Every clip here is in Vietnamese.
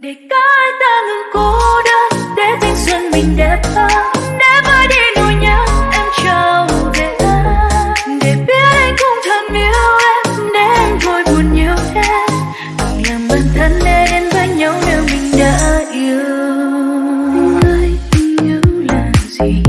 để cái ta ngừng cô đơn, để thanh xuân mình đẹp hơn. Để vơi đi nỗi nhớ em trao về để biết anh cũng thầm yêu em, để em thôi buồn nhiều thêm làm bản thân để đến với nhau nếu mình đã yêu. Ơi tình yêu là gì?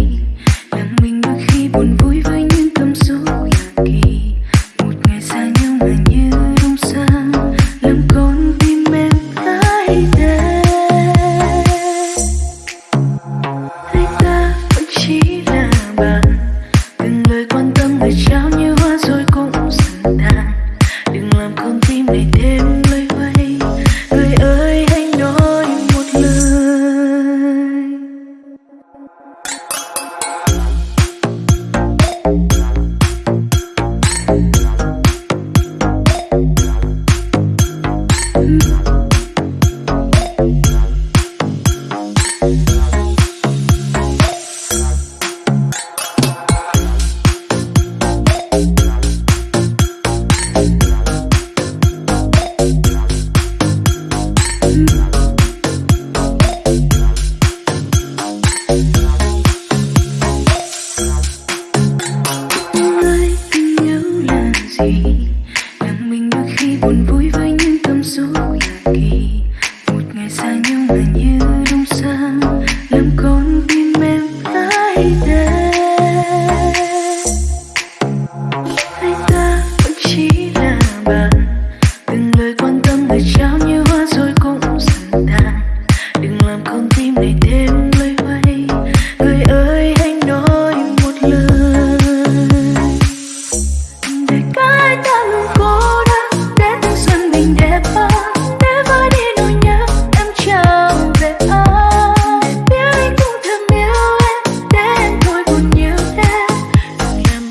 Hãy ta vẫn chỉ là bạn.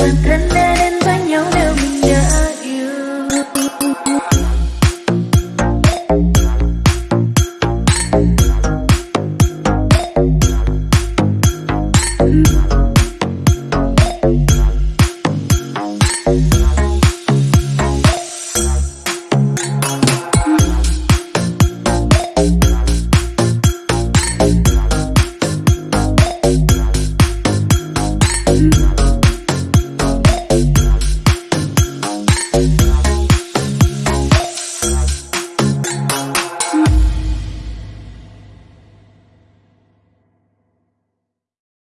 Sorprenderé